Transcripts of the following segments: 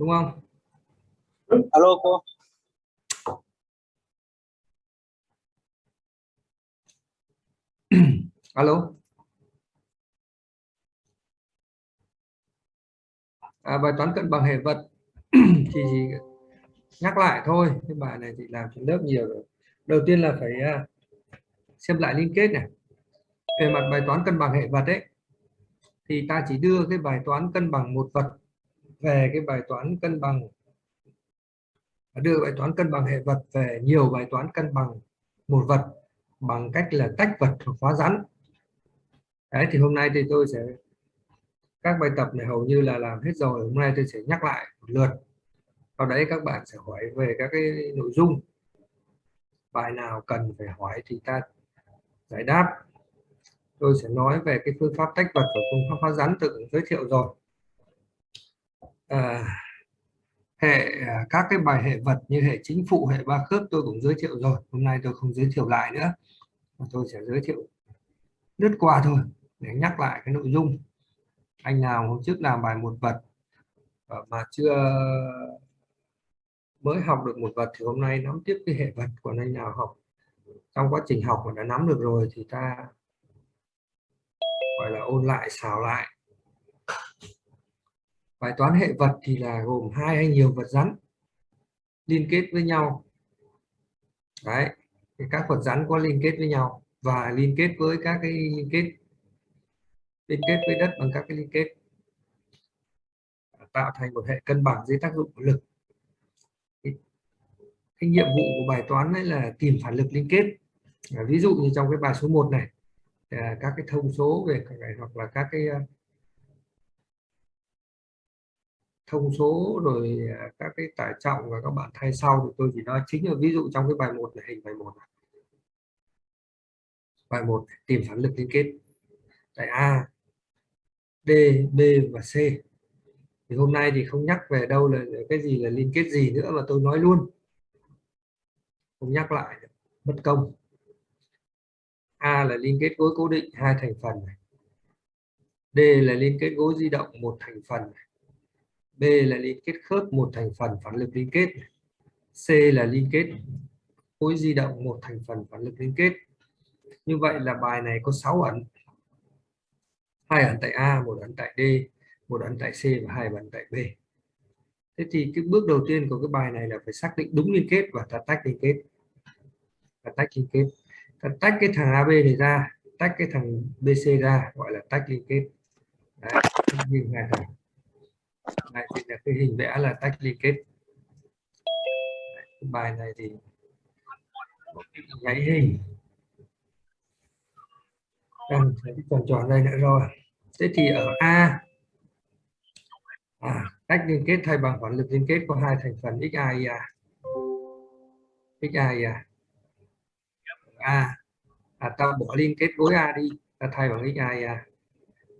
đúng không? Alo cô. Alo. À, bài toán cân bằng hệ vật. Thì nhắc lại thôi cái bài này thì làm trên lớp nhiều rồi. Đầu tiên là phải à, xem lại liên kết này. Về mặt bài toán cân bằng hệ vật ấy thì ta chỉ đưa cái bài toán cân bằng một vật về cái bài toán cân bằng. Đưa bài toán cân bằng hệ vật về nhiều bài toán cân bằng một vật bằng cách là tách vật hoặc hóa rắn. Đấy, thì hôm nay thì tôi sẽ, các bài tập này hầu như là làm hết rồi, hôm nay tôi sẽ nhắc lại một lượt. Sau đấy các bạn sẽ hỏi về các cái nội dung. Bài nào cần phải hỏi thì ta giải đáp. Tôi sẽ nói về cái phương pháp tách vật và phương pháp hóa rắn tự giới thiệu rồi à, hệ ờ, các cái bài hệ vật như hệ chính phụ hệ ba khớp tôi cũng giới thiệu rồi. Hôm nay tôi không giới thiệu lại nữa tôi sẽ giới thiệu lướt qua thôi để nhắc lại cái nội dung. Anh nào hôm trước làm bài một vật ờ, mà chưa mới học được một vật thì hôm nay nắm tiếp cái hệ vật. Của anh nào học trong quá trình học mà đã nắm được rồi thì ta gọi là ôn lại xào lại bài toán hệ vật thì là gồm hai hay nhiều vật rắn liên kết với nhau. Đấy các vật rắn có liên kết với nhau và liên kết với các cái liên kết liên kết với đất bằng các cái liên kết. Tạo thành một hệ cân bằng dưới tác dụng của lực. Cái, cái nhiệm vụ của bài toán đấy là tìm phản lực liên kết. À, ví dụ như trong cái bài số 1 này à, các cái thông số về hoặc là các cái thông số rồi à, các cái tải trọng và các bạn thay sau thì tôi chỉ nói chính là ví dụ trong cái bài 1 này, hình bài 1 này. bài 1 tìm phản lực liên kết tại A D B và C thì hôm nay thì không nhắc về đâu là cái gì là liên kết gì nữa mà tôi nói luôn không nhắc lại, mất công A là liên kết gối cố định hai thành phần này. D là liên kết gối di động một thành phần này. B là liên kết khớp một thành phần phản lực liên kết. C là liên kết khối di động một thành phần phản lực liên kết. Như vậy là bài này có 6 ẩn. Hai ẩn tại A một ẩn tại D một ẩn tại C và hai ẩn tại B. Thế thì cái bước đầu tiên của cái bài này là phải xác định đúng liên kết và ta tách liên kết. Ta tách liên kết. Ta tách cái thằng AB này ra tách cái thằng BC ra gọi là tách liên kết. Đấy, như hai thằng này thì là cái hình vẽ là tách liên kết. Đấy, bài này thì nháy hình. Đang tròn tròn đây nữa rồi. Thế thì ở A à, cách liên kết thay bằng phản lực liên kết có hai thành phần xia xia A. À, ta bỏ liên kết gối A đi ta thay bằng XA IA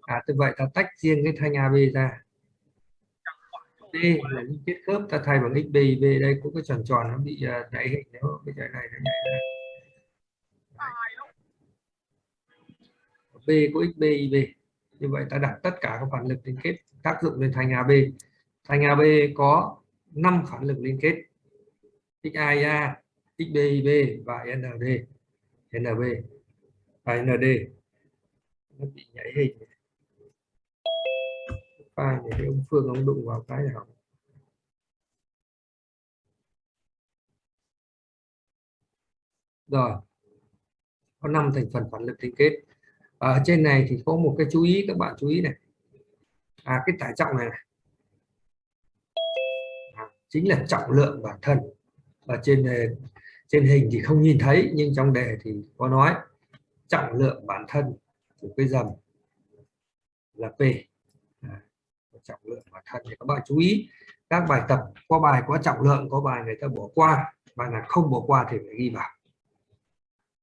à, như vậy ta tách riêng cái thanh AB ra. D là liên kết khớp. Ta thay bằng XB B đây cũng cái tròn tròn nó bị à, đẩy nhảy hình nếu cái trái này nó nhảy ra B của XB IB như vậy ta đặt tất cả các phản lực liên kết tác dụng lên thành AB thành AB có 5 phản lực liên kết. XAIA XBIB và ND NB và ND nó bị nhảy hình file cái ông Phương ông đụng vào cái nào rồi. Có 5 thành phần phản lực liên kết. Ở trên này thì có một cái chú ý các bạn chú ý này. À cái tải trọng này, này. À, chính là trọng lượng bản thân. Và trên ờ, trên hình thì không nhìn thấy nhưng trong đề thì có nói trọng lượng bản thân của cái dầm là p trọng lượng và thân thì các bạn chú ý. Các bài tập có bài có trọng lượng có bài người ta bỏ qua. Bài là không bỏ qua thì phải ghi vào.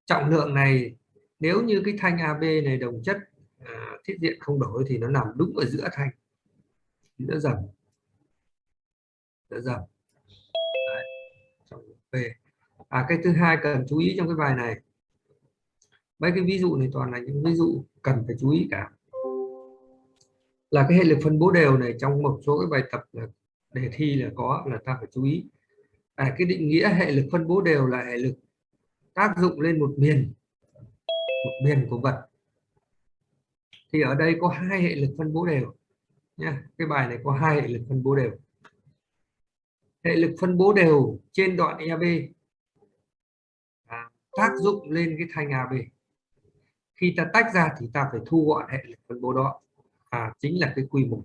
Trọng lượng này nếu như cái thanh AB này đồng chất à, thiết diện không đổi thì nó nằm đúng ở giữa thanh. Giữa dầm. Giữa dầm. P à cái thứ hai cần chú ý trong cái bài này. Mấy cái ví dụ này toàn là những ví dụ cần phải chú ý cả là cái hệ lực phân bố đều này trong một số cái bài tập là đề thi là có là ta phải chú ý. À, cái định nghĩa hệ lực phân bố đều là hệ lực tác dụng lên một miền một miền của vật. Thì ở đây có hai hệ lực phân bố đều nha cái bài này có hai hệ lực phân bố đều. Hệ lực phân bố đều trên đoạn EB à, tác dụng lên cái thanh AB khi ta tách ra thì ta phải thu gọn hệ lực phân bố đó à, chính là cái quy một.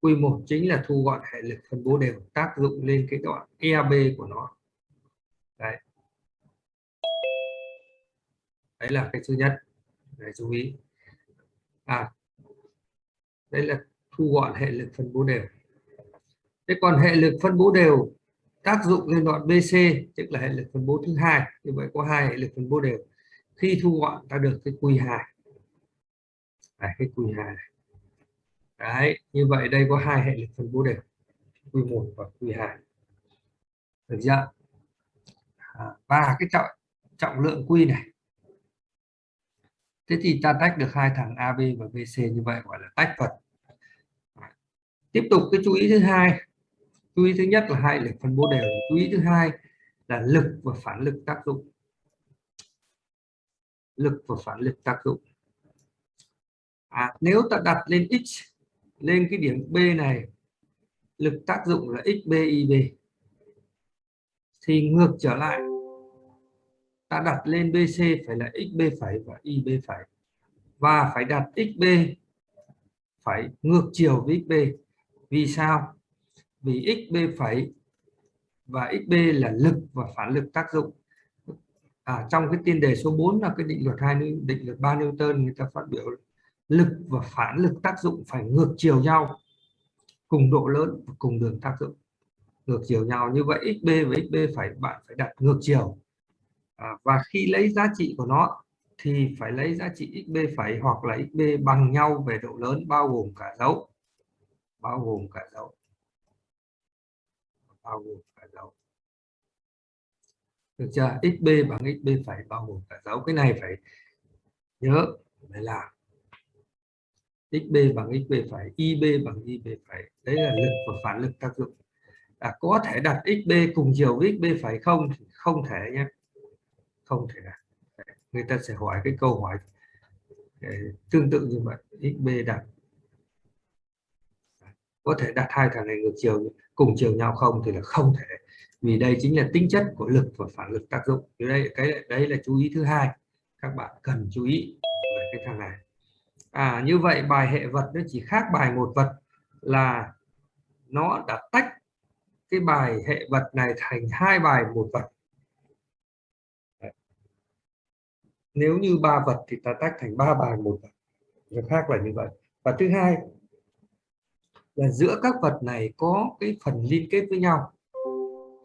Quy một chính là thu gọn hệ lực phân bố đều tác dụng lên cái đoạn EAB của nó. Đấy. Đấy là cái thứ nhất. Để chú ý. À đây là thu gọn hệ lực phân bố đều. Thế còn hệ lực phân bố đều tác dụng lên đoạn BC tức là hệ lực phân bố thứ hai. Như vậy có hai hệ lực phân bố đều. Khi thu gọn ta được cái Q2 cái Q2 này. Đấy, như vậy đây có hai hệ lực phân bố đều Q1 và Q2 được chưa? À, và cái trọng trọng lượng Q này. Thế thì ta tách được hai thằng AB và BC như vậy gọi là tách vật tiếp tục cái chú ý thứ hai. Chú ý thứ nhất là hai lực phân bố đều. Chú ý thứ hai là lực và phản lực tác dụng. Lực và phản lực tác dụng. À, nếu ta đặt lên x lên cái điểm B này lực tác dụng là xbib thì ngược trở lại ta đặt lên BC phải là xb phải và ib phải và phải đặt xb phải ngược chiều với xb vì sao? Vì xb phải và xb là lực và phản lực tác dụng. À, trong cái tiên đề số 4 là cái định luật hai định luật ba Newton người ta phát biểu lực và phản lực tác dụng phải ngược chiều nhau cùng độ lớn và cùng đường tác dụng. Ngược chiều nhau như vậy xb với xb phải bạn phải đặt ngược chiều. À, và khi lấy giá trị của nó thì phải lấy giá trị xb phải hoặc là xb bằng nhau về độ lớn bao gồm cả dấu. Bao gồm cả dấu. Bao gồm cả dấu. Được chưa? Xb bằng xb phải bao gồm cả dấu. Cái này phải nhớ phải làm xb bằng xb phải ib bằng ib phải. Đấy là lực và phản lực tác dụng. À, có thể đặt xb cùng chiều với xb phải không? Không thể nhé. Không thể. Đặt người ta sẽ hỏi cái câu hỏi tương tự như vậy. Xb đặt. Có thể đặt hai thằng này ngược chiều cùng chiều nhau không? Thì là không thể. Vì đây chính là tính chất của lực và phản lực tác dụng. Thì đây cái đấy là chú ý thứ hai. Các bạn cần chú ý về cái thằng này à như vậy bài hệ vật nó chỉ khác bài một vật là nó đã tách cái bài hệ vật này thành hai bài một vật. Nếu như ba vật thì ta tách thành ba bài một vật. Nó khác là như vậy. Và thứ hai là giữa các vật này có cái phần liên kết với nhau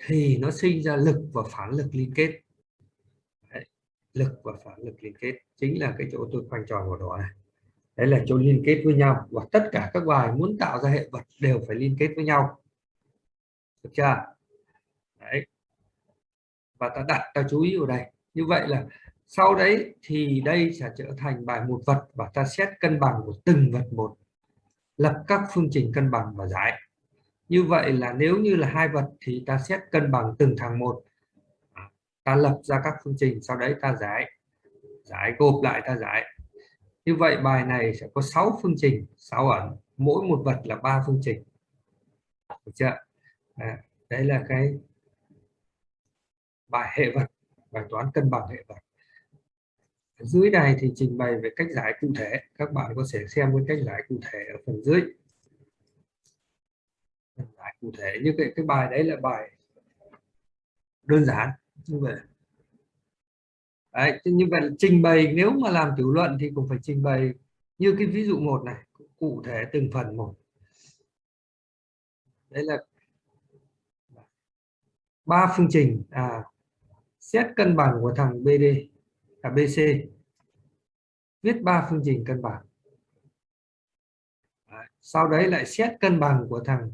thì nó sinh ra lực và phản lực liên kết. Đấy. lực và phản lực liên kết chính là cái chỗ tôi khoanh tròn vào đó này đấy là chỗ liên kết với nhau và tất cả các bài muốn tạo ra hệ vật đều phải liên kết với nhau. Được chưa? Đấy. Và ta đặt, ta chú ý vào đây. Như vậy là sau đấy thì đây sẽ trở thành bài một vật và ta xét cân bằng của từng vật một. Lập các phương trình cân bằng và giải. Như vậy là nếu như là hai vật thì ta xét cân bằng từng thằng một. À, ta lập ra các phương trình, sau đấy ta giải. Giải gộp lại, ta giải như vậy bài này sẽ có 6 phương trình 6 ẩn. Mỗi một vật là ba phương trình. Được chưa? À, đấy là cái bài hệ vật bài toán cân bằng hệ vật. Ở dưới này thì trình bày về cách giải cụ thể. Các bạn có thể xem cái cách giải cụ thể ở phần dưới. Giải cụ thể. Như cái cái bài đấy là bài đơn giản. Như vậy đấy, như vậy trình bày nếu mà làm tiểu luận thì cũng phải trình bày như cái ví dụ một này cụ thể từng phần một. Đấy là ba phương trình. À xét cân bằng của thằng BD à BC viết ba phương trình cân bằng. À, sau đấy lại xét cân bằng của thằng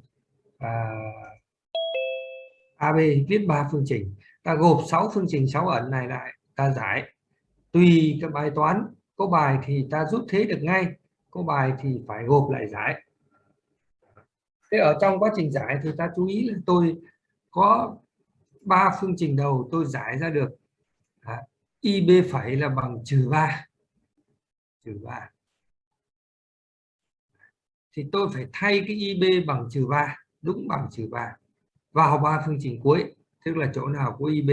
à, AB viết ba phương trình. Ta gộp 6 phương trình 6 ẩn này lại ta giải. Tùy các bài toán có bài thì ta rút thế được ngay có bài thì phải gộp lại giải. Thế ở trong quá trình giải thì ta chú ý là tôi có ba phương trình đầu tôi giải ra được. À, ib phẩy là bằng trừ 3 trừ 3 thì tôi phải thay cái ib bằng trừ 3 đúng bằng trừ 3 vào ba phương trình cuối tức là chỗ nào có ib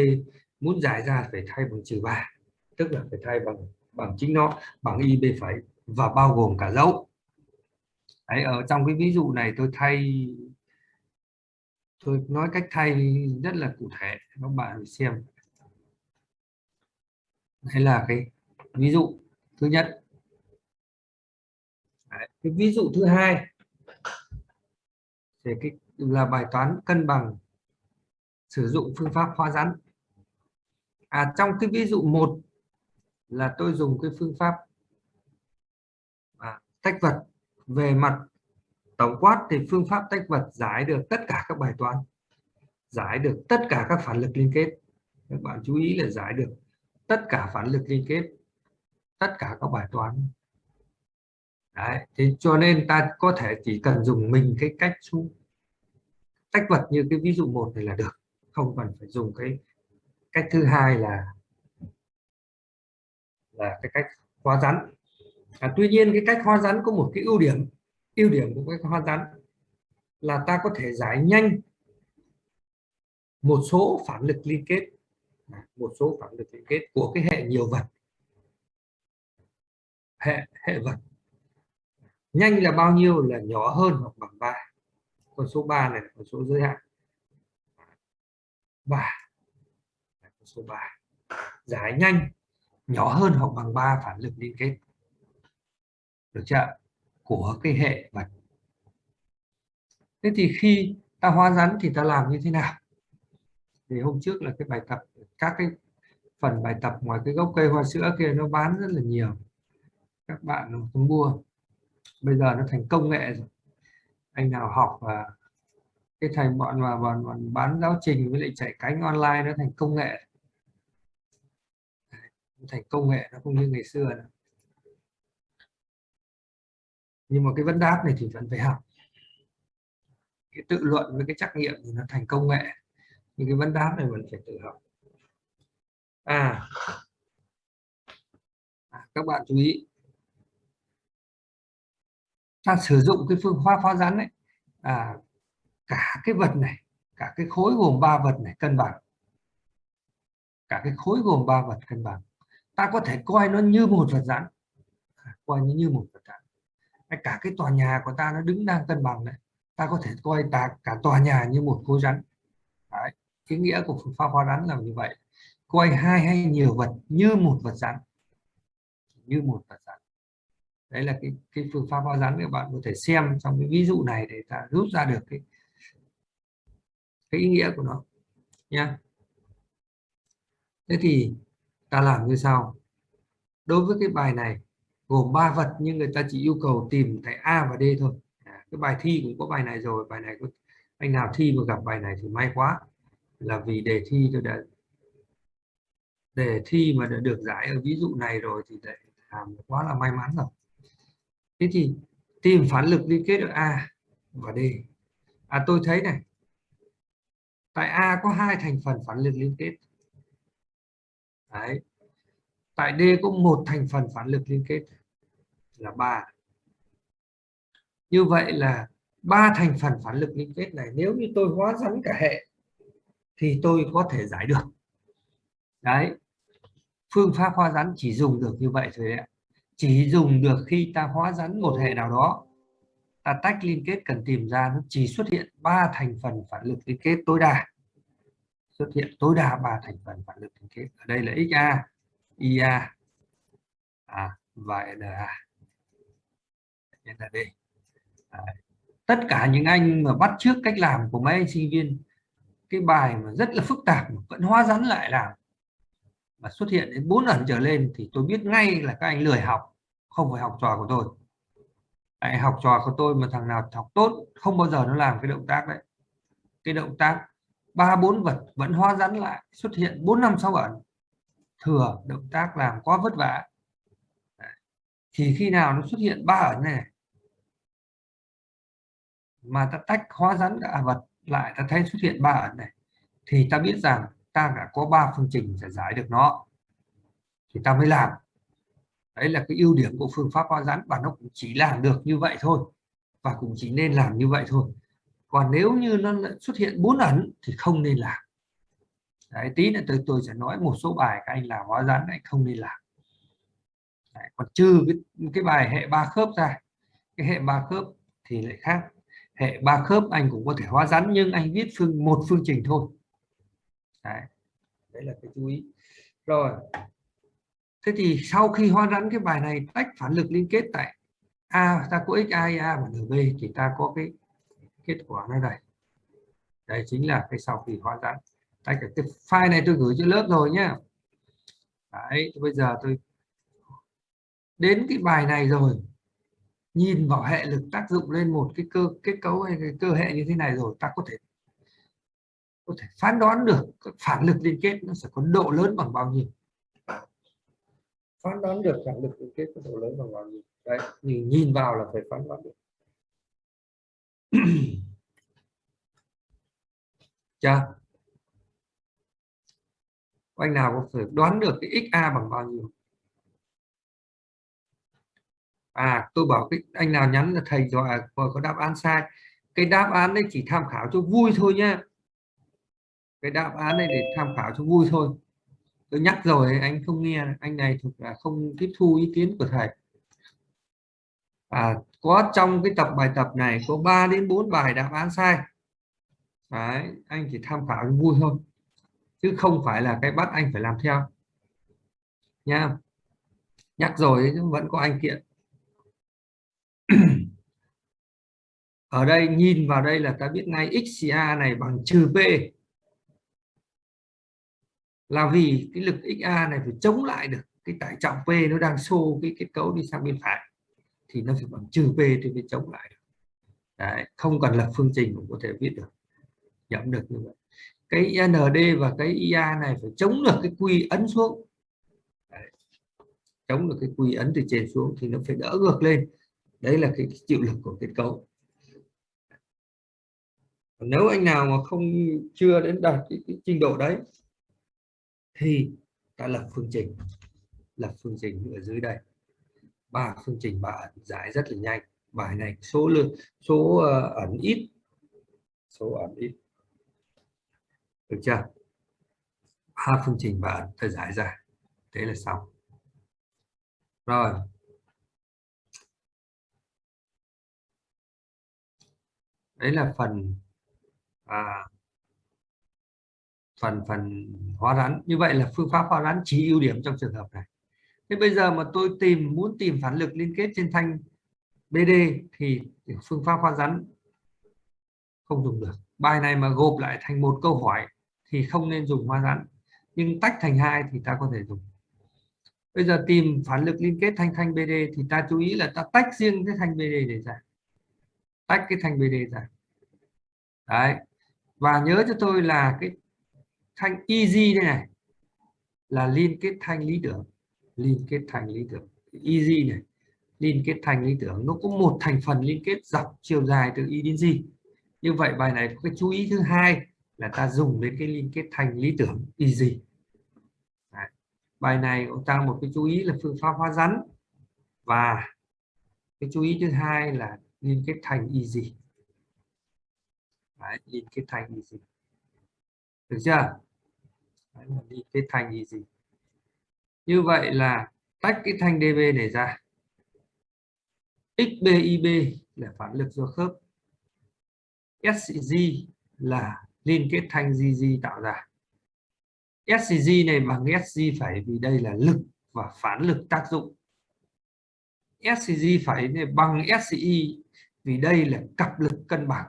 muốn giải ra phải thay bằng trừ 3 tức là phải thay bằng bằng chính nó bằng ib phẩy và bao gồm cả dấu. Đấy, ở trong cái ví dụ này tôi thay tôi nói cách thay rất là cụ thể các bạn xem. Đây là cái ví dụ thứ nhất. Đấy, cái ví dụ thứ hai thì cái là bài toán cân bằng sử dụng phương pháp hóa rắn à trong cái ví dụ một là tôi dùng cái phương pháp à, tách vật về mặt tổng quát thì phương pháp tách vật giải được tất cả các bài toán giải được tất cả các phản lực liên kết. Các bạn chú ý là giải được tất cả phản lực liên kết tất cả các bài toán. Đấy, thì cho nên ta có thể chỉ cần dùng mình cái cách tách vật như cái ví dụ một này là được không cần phải dùng cái cách thứ hai là là cái cách hóa rắn. À, tuy nhiên cái cách hóa rắn có một cái ưu điểm ưu điểm của cách hóa rắn là ta có thể giải nhanh một số phản lực liên kết à, một số phản lực liên kết của cái hệ nhiều vật. Hệ hệ vật. Nhanh là bao nhiêu là nhỏ hơn hoặc bằng 3 con số 3 này là con số giới hạn. 3 số 3 giải nhanh nhỏ hơn hoặc bằng 3 phản lực liên kết. Được chưa của cái hệ vật thế thì khi ta hóa rắn thì ta làm như thế nào? Thì hôm trước là cái bài tập các cái phần bài tập ngoài cái gốc cây hoa sữa kia nó bán rất là nhiều. Các bạn không mua. Bây giờ nó thành công nghệ rồi. Anh nào học và cái thành bọn mà bọn, bọn bán giáo trình với lại chạy cánh online nó thành công nghệ thành công nghệ nó không như ngày xưa nữa. nhưng mà cái vấn đáp này thì vẫn phải học. Cái tự luận với cái trắc nghiệm thì nó thành công nghệ nhưng cái vấn đáp này vẫn phải tự học. À, à các bạn chú ý. Ta sử dụng cái phương pháp hóa rắn này à, cả cái vật này cả cái khối gồm ba vật này cân bằng. Cả cái khối gồm ba vật cân bằng ta có thể coi nó như một vật rắn coi như như một vật rắn cả cái tòa nhà của ta nó đứng đang cân bằng đấy, ta có thể coi ta cả tòa nhà như một khối rắn. Đấy. cái nghĩa của phương pháp hóa rắn là như vậy. Coi hai hay nhiều vật như một vật rắn như một vật rắn đấy là cái cái phương pháp hóa rắn các bạn có thể xem trong cái ví dụ này để ta rút ra được cái cái ý nghĩa của nó. Nha. Thế thì ta làm như sau. Đối với cái bài này gồm ba vật nhưng người ta chỉ yêu cầu tìm tại A và D thôi. À, cái bài thi cũng có bài này rồi bài này có anh nào thi mà gặp bài này thì may quá. Là vì đề thi tôi đã đề thi mà đã được giải ở ví dụ này rồi thì lại làm quá là may mắn rồi. Thế thì tìm phản lực liên kết ở A và D. À tôi thấy này tại A có hai thành phần phản lực liên kết. Đấy. tại D có một thành phần phản lực liên kết là ba. Như vậy là ba thành phần phản lực liên kết này nếu như tôi hóa rắn cả hệ thì tôi có thể giải được. Đấy. Phương pháp hóa rắn chỉ dùng được như vậy thôi đấy chỉ dùng được khi ta hóa rắn một hệ nào đó. Ta tách liên kết cần tìm ra, nó chỉ xuất hiện ba thành phần phản lực liên kết tối đa xuất hiện tối đa ba thành phần phản lực liên kết ở đây là XA, IA à, và NA NAD là à, tất cả những anh mà bắt trước cách làm của mấy anh sinh viên cái bài mà rất là phức tạp mà vẫn hóa rắn lại làm mà xuất hiện đến bốn lần trở lên thì tôi biết ngay là các anh lười học không phải học trò của tôi. Đấy, học trò của tôi mà thằng nào học tốt không bao giờ nó làm cái động tác đấy. Cái động tác ba, bốn vật vẫn hóa rắn lại, xuất hiện bốn năm, sáu ẩn. Thừa, động tác làm quá vất vả. Thì khi nào nó xuất hiện ba ẩn này? Mà ta tách hóa rắn cả vật lại, ta thấy xuất hiện ba ẩn này, thì ta biết rằng ta đã có ba phương trình để giải được nó. Thì ta mới làm. Đấy là cái ưu điểm của phương pháp hóa rắn và nó cũng chỉ làm được như vậy thôi và cũng chỉ nên làm như vậy thôi còn nếu như nó xuất hiện bốn ẩn thì không nên làm. Đấy tí nữa tôi tôi sẽ nói một số bài các anh làm hóa rắn anh không nên làm. Đấy, còn trừ cái, cái bài hệ ba khớp ra cái hệ ba khớp thì lại khác. Hệ ba khớp anh cũng có thể hóa rắn nhưng anh viết phương một phương trình thôi. Đấy, đấy là cái chú ý. Rồi thế thì sau khi hóa rắn cái bài này tách phản lực liên kết tại a ta có x a a và nb thì ta có cái kết quả nó đây đây chính là cái sau khi hóa giãn tách cái file này tôi gửi cho lớp rồi nhá. Đấy, bây giờ tôi đến cái bài này rồi. Nhìn vào hệ lực tác dụng lên một cái cơ, kết cấu hay cái cơ hệ như thế này rồi, ta có thể có thể phán đoán được phản lực liên kết nó sẽ có độ lớn bằng bao nhiêu. Phán đoán được phản lực liên kết có độ lớn bằng bao nhiêu. Đấy, nhìn nhìn vào là phải phán đoán được chưa? Anh nào có thể đoán được cái xa bằng bao nhiêu? À tôi bảo cái anh nào nhắn là thầy gọi à, có đáp án sai. Cái đáp án đấy chỉ tham khảo cho vui thôi nhá. Cái đáp án này để tham khảo cho vui thôi. Tôi nhắc rồi anh không nghe. Anh này thực là không tiếp thu ý kiến của thầy. À, có trong cái tập bài tập này có 3 đến 4 bài đáp án sai. Đấy, anh chỉ tham khảo vui thôi. Chứ không phải là cái bắt anh phải làm theo. Nha. Nhắc rồi vẫn có anh kiện. Ở đây nhìn vào đây là ta biết ngay XA này bằng trừ P. Là vì cái lực XA này phải chống lại được cái tải trọng P nó đang xô cái kết cấu đi sang bên phải thì nó phải bằng trừ P thì mới chống lại được. Đấy, không cần lập phương trình cũng có thể viết được nhẩm được như vậy. Cái ND và cái IA này phải chống được cái quy ấn xuống. Đấy. chống được cái quy ấn từ trên xuống thì nó phải đỡ ngược lên. Đấy là cái chịu lực của kết cấu. Nếu anh nào mà không chưa đến đạt cái, cái trình độ đấy thì ta lập phương trình lập phương trình ở dưới đây ba phương trình ba ẩn giải rất là nhanh. Bài này số lượng số uh, ẩn ít. Số ẩn ít. Được chưa? Ba phương trình ba ẩn ta giải ra. Thế là xong. Rồi. Đấy là phần à, phần phần hóa rắn. Như vậy là phương pháp hóa rắn chỉ ưu điểm trong trường hợp này thế bây giờ mà tôi tìm, muốn tìm phản lực liên kết trên thanh BD thì phương pháp khoan rắn không dùng được. Bài này mà gộp lại thành một câu hỏi thì không nên dùng khoan rắn, nhưng tách thành hai thì ta có thể dùng. Bây giờ tìm phản lực liên kết thanh thanh BD thì ta chú ý là ta tách riêng cái thanh BD để ra. Tách cái thanh BD ra. Đấy. Và nhớ cho tôi là cái thanh EZ đây này, là liên kết thanh lý tưởng liên kết thành lý tưởng. Easy này liên kết thành lý tưởng nó có một thành phần liên kết dọc chiều dài từ y đến z như vậy bài này có cái chú ý thứ hai là ta dùng đến cái liên kết thành lý tưởng easy Đấy. bài này ông ta một cái chú ý là phương pháp hóa rắn. Và cái chú ý thứ hai là liên kết thành easy Đấy, liên kết thành easy được chưa? Đấy, liên kết thành easy như vậy là tách cái thanh DB này ra. XBIB là phản lực do khớp. SCG là liên kết thanh GG tạo ra. SCG này bằng SG phải vì đây là lực và phản lực tác dụng. SCG phải này bằng SCI vì đây là cặp lực cân bằng.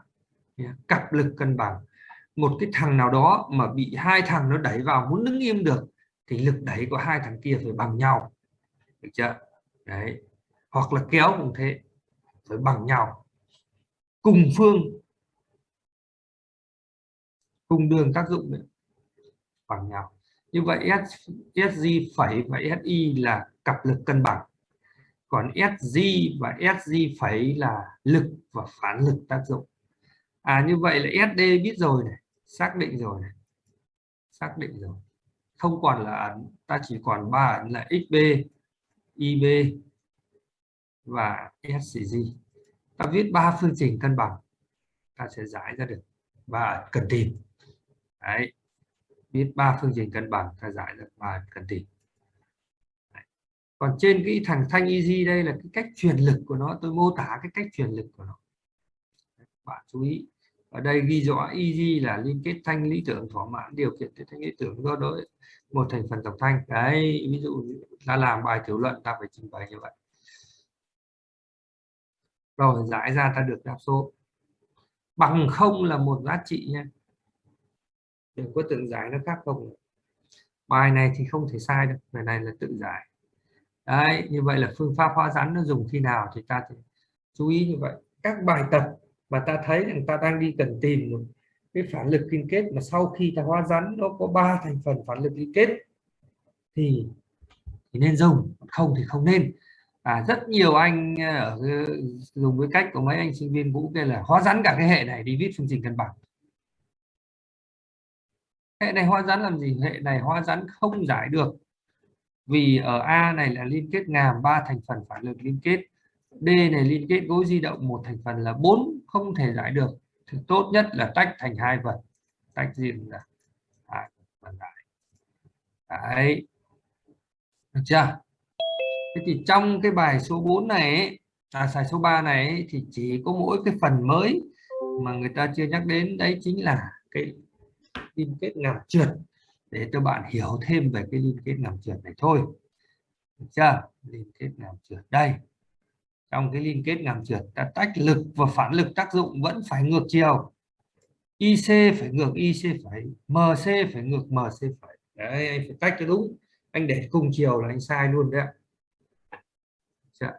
Cặp lực cân bằng. Một cái thằng nào đó mà bị hai thằng nó đẩy vào muốn đứng im được thì lực đẩy của hai thằng kia phải bằng nhau được chưa? Đấy. Hoặc là kéo cũng thế phải bằng nhau. Cùng phương. Cùng đường tác dụng nữa. bằng nhau. Như vậy S, SG phẩy và SI là cặp lực cân bằng. Còn SG và SG phẩy là lực và phản lực tác dụng. À như vậy là SD biết rồi này xác định rồi này. Xác định rồi không còn là ẩn ta chỉ còn ba ẩn là XB IB và SCG ta viết ba phương trình cân bằng, ta sẽ giải ra được và cần tìm. Đấy, viết ba phương trình cân bằng, ta giải được ba cần tìm. Đấy. còn trên cái thằng thanh easy đây là cái cách truyền lực của nó, tôi mô tả cái cách truyền lực của nó. Bạn chú ý ở đây ghi rõ EG là liên kết thanh lý tưởng, thỏa mãn điều kiện để thanh lý tưởng do đối một thành phần tổng thanh. Đấy, ví dụ ta làm bài tiểu luận, ta phải trình bày như vậy. Rồi, giải ra ta được đáp số. Bằng không là một giá trị nha. Đừng có tự giải nó khác không. Bài này thì không thể sai được bài này là tự giải. Đấy, như vậy là phương pháp hóa rắn nó dùng khi nào thì ta thì chú ý như vậy. Các bài tập mà ta thấy rằng ta đang đi cần tìm một cái phản lực liên kết mà sau khi ta hóa rắn nó có ba thành phần phản lực liên kết thì, thì nên dùng không thì không nên. À, rất nhiều anh à, ở dùng với cách của mấy anh sinh viên vũ kia là hóa rắn cả cái hệ này đi viết phương trình cân bằng hệ này hóa rắn làm gì? Hệ này hóa rắn không giải được vì ở A này là liên kết ngàm ba thành phần phản lực liên kết. D này liên kết gối di động một thành phần là bốn không thể giải được. Thì tốt nhất là tách thành hai vật tách riêng ra. Hai phần lại. Đấy. Được chưa? Thế thì trong cái bài số 4 này ấy, à bài số 3 này ấy, thì chỉ có mỗi cái phần mới mà người ta chưa nhắc đến. Đấy chính là cái liên kết ngầm trượt. Để cho bạn hiểu thêm về cái liên kết ngầm trượt này thôi. Được chưa? Liên kết ngầm trượt. Đây trong cái liên kết ngầm trượt ta tách lực và phản lực tác dụng vẫn phải ngược chiều. IC phải ngược IC phải MC phải ngược MC phải. Đấy anh phải tách cho đúng. Anh để cùng chiều là anh sai luôn đấy, dạ.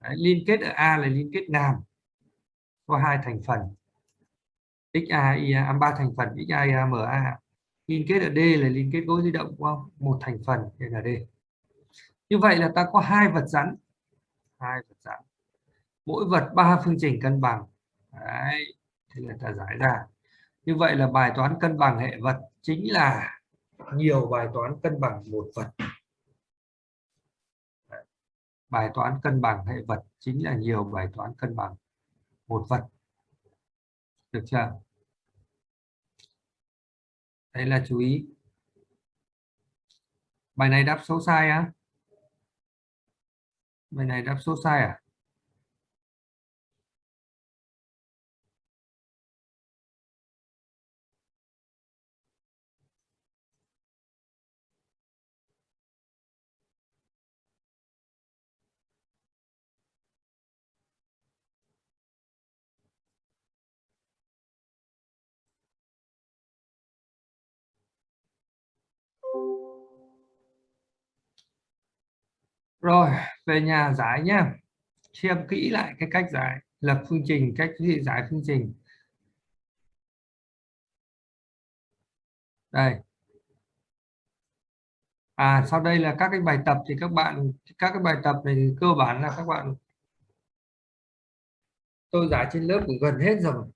đấy liên kết ở A là liên kết ngàm có hai thành phần. XA IA à, ba thành phần XA IA MA liên kết ở D là liên kết gối di động không? Một thành phần đây là D. Như vậy là ta có hai vật rắn hai vật giảm mỗi vật ba phương trình cân bằng. Đấy. thế là ta giải ra. Như vậy là bài toán cân bằng hệ vật chính là nhiều bài toán cân bằng một vật. Bài toán cân bằng hệ vật chính là nhiều bài toán cân bằng một vật. Được chưa? Đây là chú ý. Bài này đáp số sai á bài này đáp số sai à? Rồi về nhà giải nhá. Xem kỹ lại cái cách giải, lập phương trình, cách giải phương trình. Đây. À sau đây là các cái bài tập thì các bạn, các cái bài tập này cơ bản là các bạn tôi giải trên lớp cũng gần hết rồi.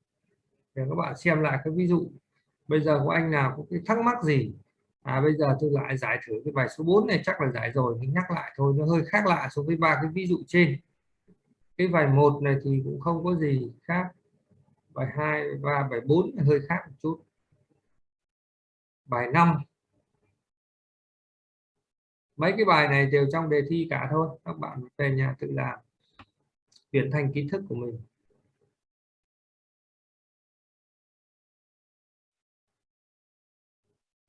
Để các bạn xem lại cái ví dụ. Bây giờ có anh nào có cái thắc mắc gì? À bây giờ tôi lại giải thử cái bài số 4 này, chắc là giải rồi nhưng nhắc lại thôi, nó hơi khác lạ so với ba cái ví dụ trên. Cái bài một này thì cũng không có gì khác, bài 2 và bài 4 hơi khác một chút. Bài 5 mấy cái bài này đều trong đề thi cả thôi, các bạn về nhà tự làm chuyển thành kiến thức của mình.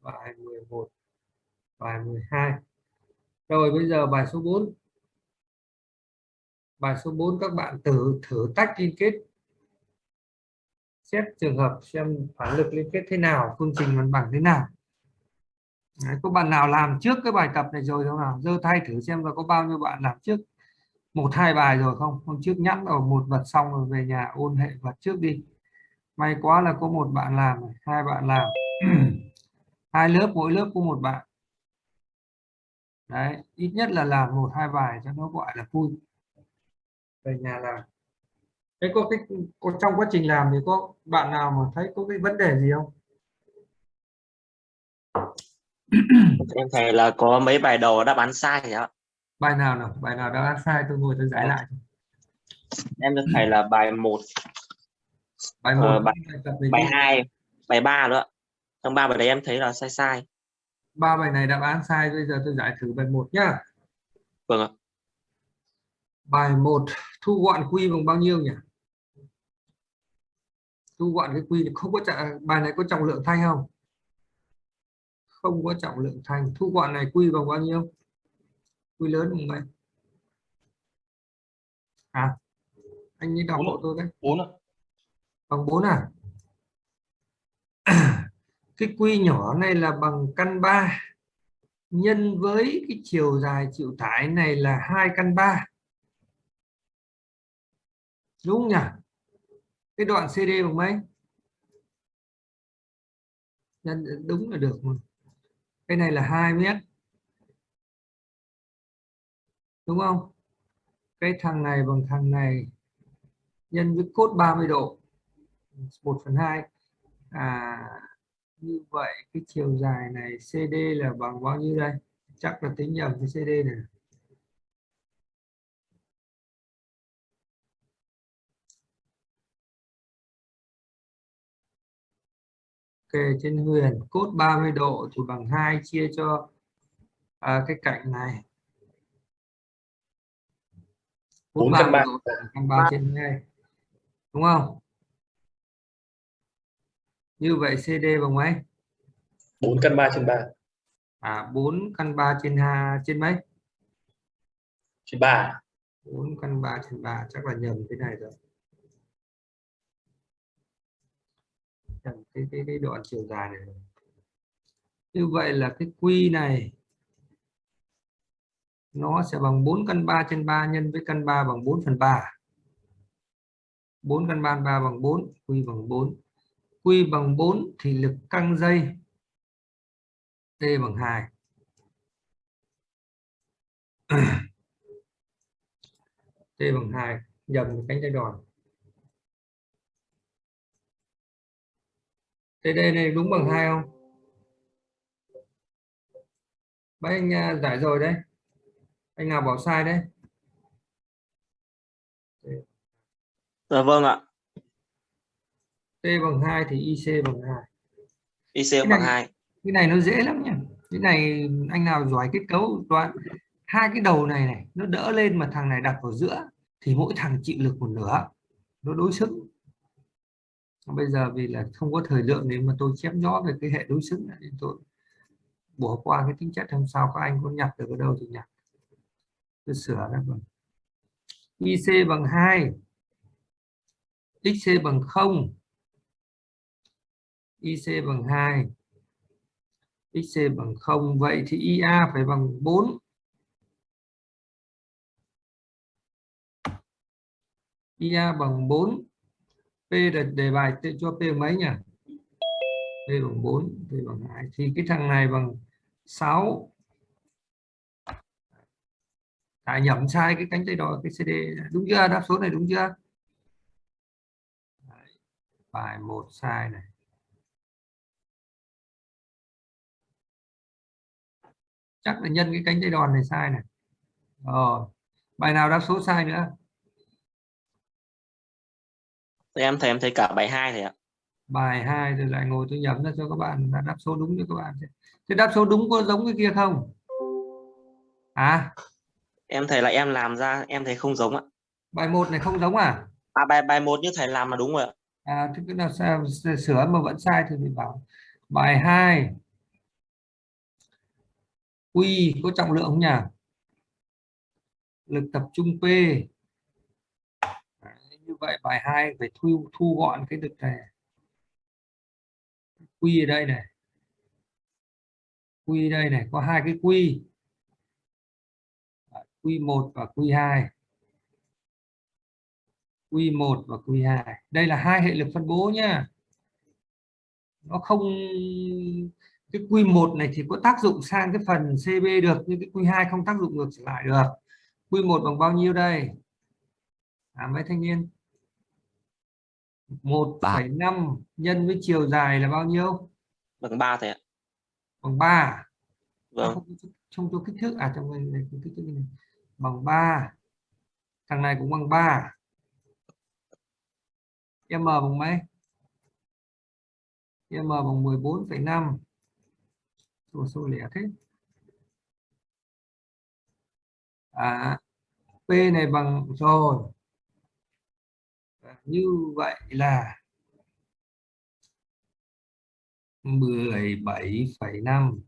Bài 11 bài 12 rồi bây giờ bài số 4 bài số 4 các bạn thử thử tách liên kết. Xét trường hợp xem phản lực liên kết thế nào phương trình văn bằng thế nào. Đấy, có bạn nào làm trước cái bài tập này rồi không nào? Dơ tay thử xem là có bao nhiêu bạn làm trước một hai bài rồi không? Hôm trước nhắc ở một vật xong rồi về nhà ôn hệ vật trước đi. May quá là có một bạn làm hai bạn làm hai lớp mỗi lớp có một bạn. Đấy ít nhất là làm một hai bài cho nó gọi là vui. Về nhà làm. Thế có cái có, trong quá trình làm thì có bạn nào mà thấy có cái vấn đề gì không? em thấy là có mấy bài đầu đáp án sai ạ Bài nào nào? Bài nào đã sai? Tôi ngồi tôi giải lại. em được thầy là bài 1 Bài Ờ, 1 bài- tập về bài cái- 2 bài 3 nữa trong ba bài đấy em thấy là sai sai ba bài này đáp án sai bây giờ tôi giải thử bài 1 nhá. vâng ạ Bài 1 thu gọn quy bằng bao nhiêu nhỉ? Thu gọn cái quy không có trọng bài này có trọng lượng thanh không? Không có trọng lượng thanh. Thu gọn này quy bằng bao nhiêu? Quy lớn bằng mấy? À, anh ấy đọc Bốn hộ tôi đấy. bốn ạ Bằng 4 à? Cái quy nhỏ này là bằng căn 3 nhân với cái chiều dài chịu tải này là hai căn 3. Đúng nhỉ? Cái đoạn CD bằng mấy? Nhân đúng là được mà. Cái này là 2 mét. Đúng không? Cái thằng này bằng thằng này nhân với cốt 30 độ. 1 phần 2. À, như vậy cái chiều dài này CD là bằng bao nhiêu đây? Chắc là tính nhầm cái CD này. Ok, trên huyền cốt 30 độ thì bằng 2 chia cho à, cái cạnh này. Cốt Bốn căn 30 ba. độ bằng căn 3 trên 2. Đúng không? Như vậy CD bằng mấy? bốn căn ba trên ba À 4 căn 3 trên 2 trên mấy? trên ba 4 căn 3 trên 3 chắc là nhầm cái này rồi. Nhầm cái cái cái đoạn chiều dài này. rồi. Như vậy là cái quy này nó sẽ bằng 4 căn 3 trên 3 nhân với căn 3 bằng 4 phần 3. 4 căn 3 3 bằng 4, quy bằng 4. Q bằng 4 thì lực căng dây T bằng 2. T bằng 2, nhầm cánh dây đòn. TD này đúng bằng 2 không? Mấy anh à, giải rồi đấy. Anh nào bảo sai đấy? dạ vâng ạ T bằng 2 thì IC bằng 2. IC Cái bằng này- 2 cái này nó dễ lắm nhỉ. Cái này anh nào giỏi kết cấu đoạn. Hai cái đầu này này nó đỡ lên mà thằng này đặt vào giữa thì mỗi thằng chịu lực một nửa. Nó đối xứng. Bây giờ vì là không có thời lượng nên mà tôi chép rõ về cái hệ đối xứng này nên tôi bỏ qua cái tính chất hôm sau các anh có nhặt được ở đâu thì nhặt. Tôi sửa ra rồi. IC bằng 2 XC bằng 0 IC bằng 2 XC bằng 0 vậy thì IA phải bằng 4 IA bằng 4 P là đề bài cho P mấy nhỉ? P bằng 4 P bằng 2 thì cái thằng này bằng 6 đã nhầm sai cái cánh tay đo cái CD đúng chưa? Đáp số này đúng chưa? Bài một sai này. Chắc là nhân cái cánh tay đòn này sai này. Rồi bài nào đáp số sai nữa? Thì em thấy em thấy cả bài 2 thầy ạ. Bài 2 rồi lại ngồi tôi nhẩm ra cho các bạn là đáp số đúng cho các bạn thế đáp số đúng có giống cái kia không? À em thấy là em làm ra em thấy không giống ạ. Bài 1 này không giống à? À, bài bài một như thầy làm là đúng rồi ạ. À thế nào sao sửa mà vẫn sai thì mình bảo. Bài 2 Q có trọng lượng không nhỉ lực tập trung P Đấy, như vậy bài 2 phải thu thu gọn cái lực này Q ở đây này quy đây này có hai cái Q. Q1 và Q2. Q1 và Q2. đây là hai hệ lực phân bố nhá nó không cái quy 1 này thì có tác dụng sang cái phần CB được nhưng cái quy 2 không tác dụng ngược trở lại được. Quy 1 bằng bao nhiêu đây? À mấy thanh niên? 1,5 nhân với chiều dài là bao nhiêu? Bằng 3 thầy ạ. bằng 3 Vâng. không, không cho kích thước. À trong này kích thước này. bằng 3 thằng này cũng bằng 3 m bằng mấy? M bằng 14,5 số số lẻ thế. À p này bằng rồi. À, như vậy là 17,5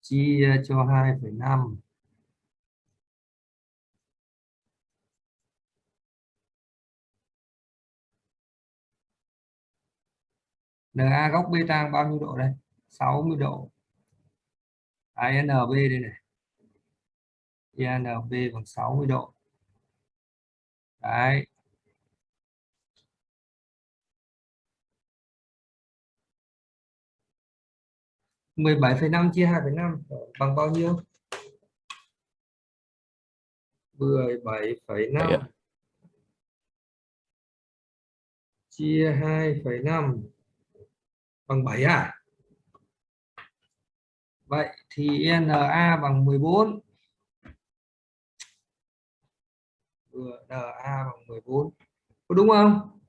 chia cho 2,5 NA góc beta bao nhiêu độ đây? 60 độ. INB đây này? INB bằng 60 độ. Đấy. mười bảy phẩy năm chia hai phẩy năm bằng bao nhiêu? mười bảy phẩy năm. Chia hai phẩy năm bằng 7 à? Vậy thì NA bằng 14 NA bằng 14 có đúng không?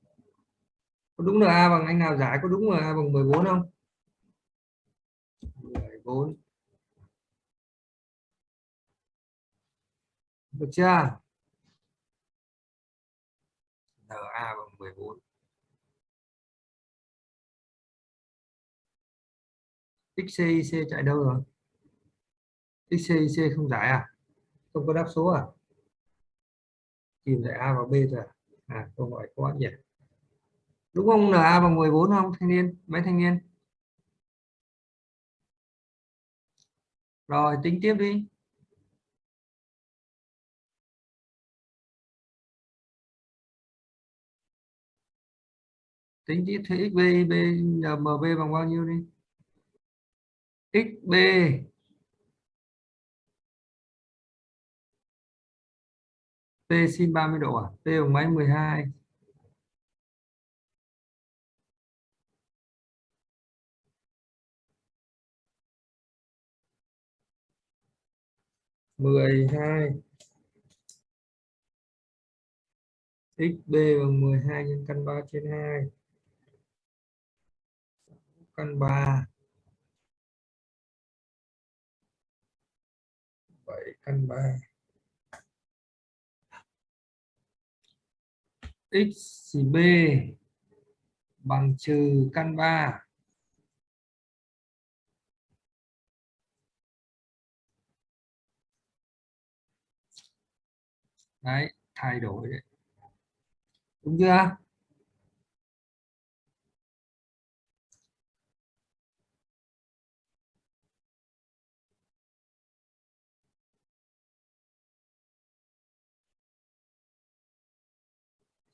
Có đúng NA bằng anh nào giải, có đúng NA bằng 14 không? 14 được chưa? NA bằng 14 XCIC chạy đâu rồi? XCIC không giải à? Không có đáp số à? Tìm lại A và B rồi à, à câu hỏi có nhỉ? Đúng không? Là A bằng 14 không thanh niên? Mấy thanh niên? Rồi tính tiếp đi. Tính tiếp thế xb b mb bằng bao nhiêu đi? Xb P sin 30 độ à? P bằng mấy 12 12 xb bằng 12 nhân căn 3 trên 2 căn 3 7 căn 3 x b bằng trừ căn 3 đấy, thay đổi. Đấy đúng chưa?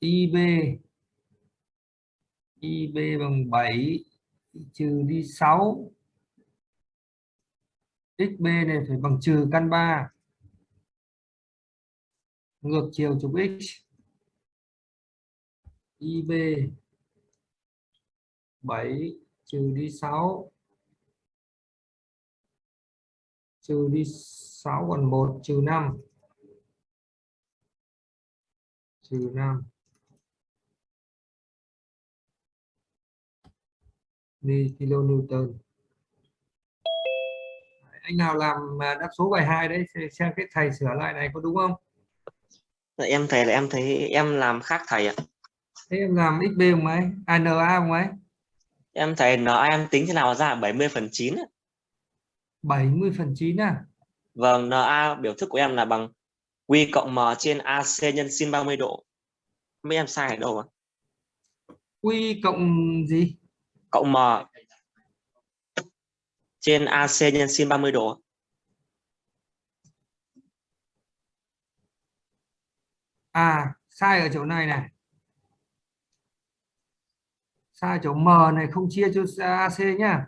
IB IB bằng 7 trừ đi 6 XB này phải bằng trừ căn 3 ngược chiều trục X. IB 7 trừ đi 6 trừ đi 6 còn 1 trừ 5 trừ 5 kilonewton anh nào làm đáp số bài 2 đấy xem cái thầy sửa lại này có đúng không em thầy là em thấy em làm khác thầy ạ thế em làm xb bằng mấy à, na bằng mấy em thầy nó em tính thế nào ra 70 phần 9 ạ. 70 phần 9 à Vâng, NA biểu thức của em là bằng Q cộng M trên AC nhân sin 30 độ. Mấy em sai ở đâu ạ? Q cộng gì? Cộng M trên AC nhân sin 30 độ. À, sai ở chỗ này này. Sai chỗ M này không chia cho AC nhá.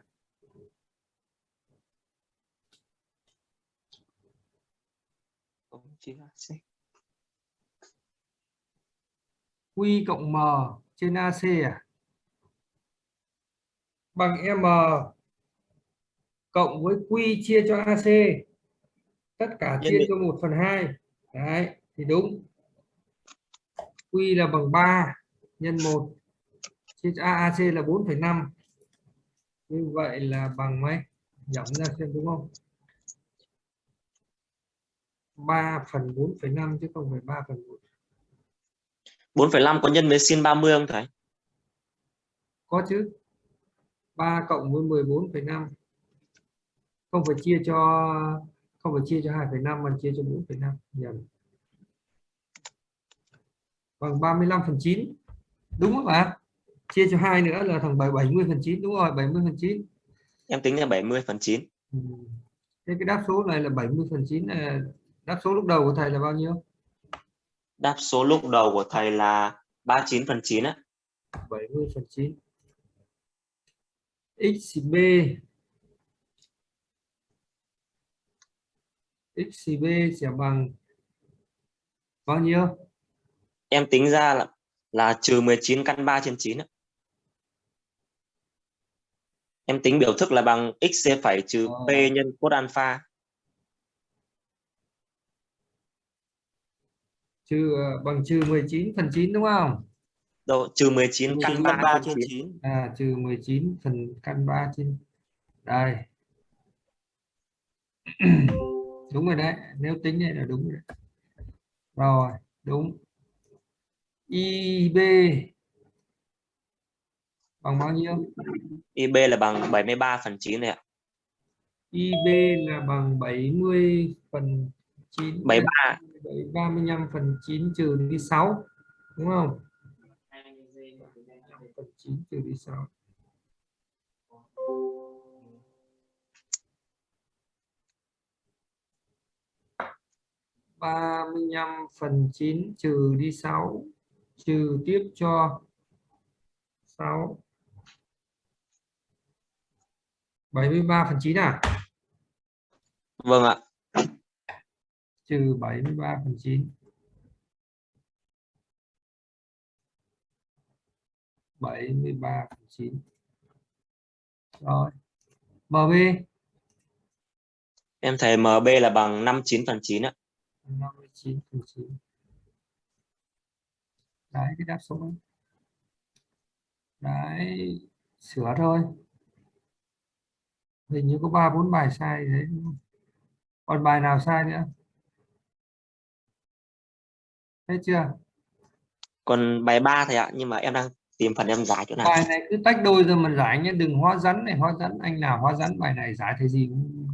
Q cộng M trên AC à? Bằng M cộng với Q chia cho AC. Tất cả chia cho 1 phần 2. Đấy, thì đúng. Q là bằng 3 nhân 1 chia cho AAC là 4,5. Như vậy là bằng mấy? Giảm ra xem đúng không? 3 phần 4,5 chứ không phải 3 phần 4. 4,5 có nhân với sin 30 không thầy? Có chứ. 3 cộng với 14,5. Không phải chia cho không phải chia cho 2,5 mà chia cho 4,5 nhầm. Bằng 35 phần 9. Đúng không ạ? Chia cho 2 nữa là thằng 70 phần 9 đúng rồi, 70 phần 9. Em tính là 70 phần 9. Ừ. Thế cái đáp số này là 70 phần 9 là đáp số lúc đầu của thầy là bao nhiêu? Đáp số lúc đầu của thầy là 39 phần 9 á. 70 phần 9 xb xb sẽ bằng bao nhiêu Em tính ra là là trừ 19 căn 3 trên 9 á. Em tính biểu thức là bằng x phẩy trừ Ờ. p nhân cos alpha. trừ ờ, bằng trừ 19 phần 9 đúng không Đâu, trừ 19 căn 19 3, căn 3 trên trên 9. à trừ 19 phần căn 3 trên đây đúng rồi đấy nếu tính này là đúng rồi đấy. rồi đúng ib bằng bao nhiêu IB là bằng 73 phần 9 này ạ. ib là bằng 70 phần 9 73. 35 phần 9 trừ đi 6 đúng không 9 trừ đi 6 35 phần 9 trừ đi 6 trừ tiếp cho 6 73 phần 9 à? Vâng ạ. trừ 73 phần 9 73 phần 9 rồi. MB Em thấy MB là bằng 59 phần 9 ạ. 59 phần 9 đấy cái đáp số ấy. đấy sửa thôi. Hình như có ba bốn bài sai đấy còn bài nào sai nữa? Thấy chưa? Còn bài 3 thầy ạ, nhưng mà em đang tìm phần em giải chỗ nào. bài này cứ tách đôi rồi mình giải nhé. Đừng hóa rắn này hóa rắn. Anh nào hóa rắn bài này giải thì gì cũng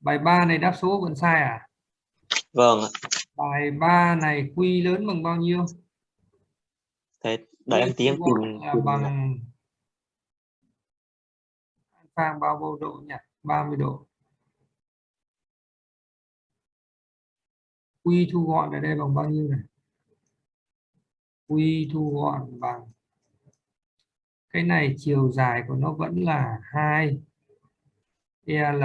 bài 3 này đáp số vẫn sai à? Vâng bài 3 này quy lớn bằng bao nhiêu? Thế đợi em tí em tìm bằng alpha bao nhiêu độ nhỉ? 30 độ. Quy thu gọn ở đây bằng bao nhiêu này quy thu gọn bằng. Cái này chiều dài của nó vẫn là 2 L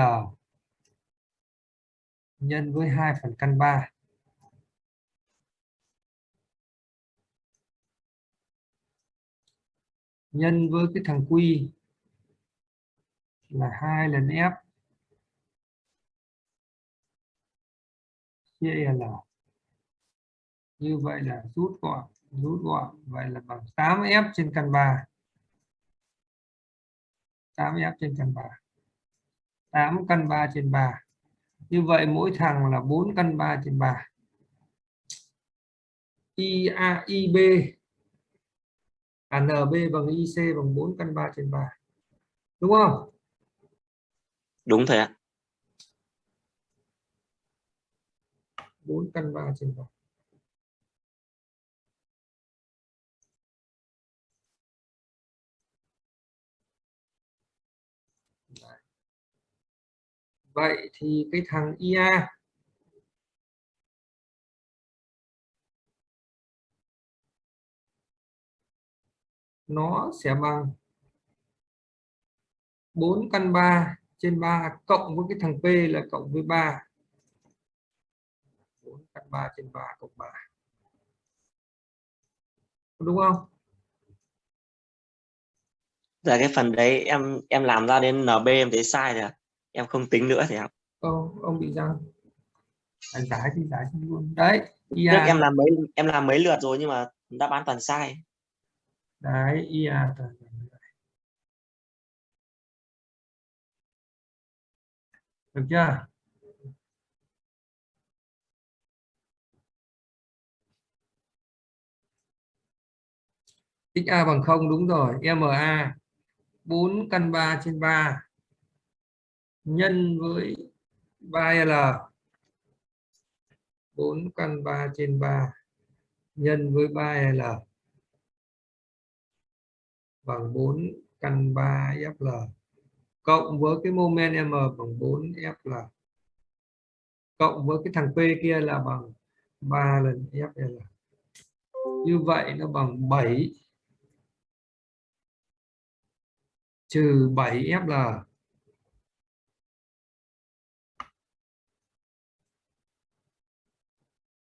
nhân với 2 phần căn 3 nhân với cái thằng quy là 2 lần F. Chia L. Như vậy là rút gọn rút gọn. Vậy là bằng 8F trên căn 3 8F trên căn 3 8 căn 3 trên 3 như vậy mỗi thằng là 4 căn 3 trên 3 IA, IB à, NB bằng IC bằng 4 căn 3 trên 3 đúng không? Đúng thầy ạ. 4 căn 3 trên 3 Vậy thì cái thằng IA nó sẽ bằng 4 căn 3 trên 3 cộng với cái thằng P là cộng với 3 4 căn 3 trên 3 cộng 3 đúng không là cái phần đấy em em làm ra đến NB em thấy sai rồi. ạ. Em không tính nữa thì học. ông ông bị răng anh giải thì giải xong luôn đấy ia Trước em làm mấy em làm mấy lượt rồi nhưng mà đáp án toàn sai. đấy vậy. được chưa xa bằng 0 đúng rồi ma 4 căn 3 trên 3 nhân với 3L 4 căn 3 trên 3 nhân với 3L bằng 4 căn 3 FL cộng với cái moment M bằng 4 FL cộng với cái thằng P kia là bằng 3 lần FL như vậy nó bằng 7 trừ 7 FL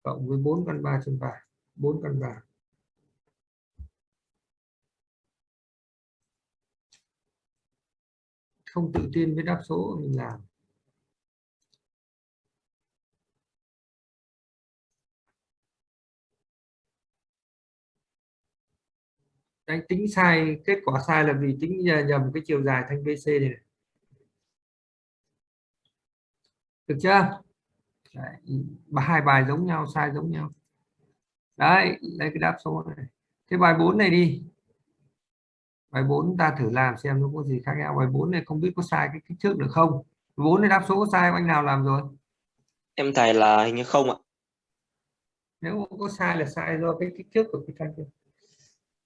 cộng với 4 căn 3 trên 3 4 căn 3 không tự tin với đáp số mình làm. Đánh tính sai kết quả sai là vì tính nhầm cái chiều dài thanh BC này, này. được chưa? Hai bài giống nhau sai giống nhau. Đấy lấy cái đáp số này. Cái bài 4 này đi. Bài 4 ta thử làm xem nó có gì khác nhau. Bài 4 này không biết có sai cái kích thước được không? 4 này đáp số có sai anh nào làm rồi? Em thầy là hình như không ạ. nếu có sai là sai do cái kích thước của cái thanh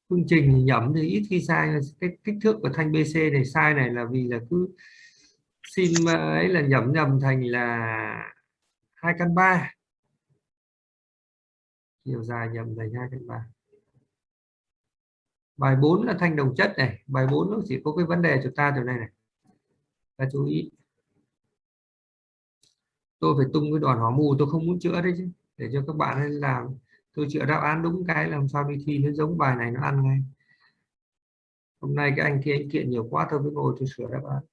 phương trình thì nhẩm thì ít khi sai. Cái kích thước của thanh BC này sai này là vì là cứ xin ấy là nhẩm nhầm thành là hai căn ba. Chiều dài nhầm thành hai căn ba. Bài 4 là thanh đồng chất này. Bài 4 nó chỉ có cái vấn đề chúng ta chỗ này này. Ta chú ý. Tôi phải tung cái đoàn hỏa mù tôi không muốn chữa đấy chứ. Để cho các bạn làm. Tôi chữa đáp án đúng cái làm sao đi thi nó giống bài này nó ăn ngay. Hôm nay cái anh kia anh kiện nhiều quá tôi mới ngồi tôi sửa đáp án.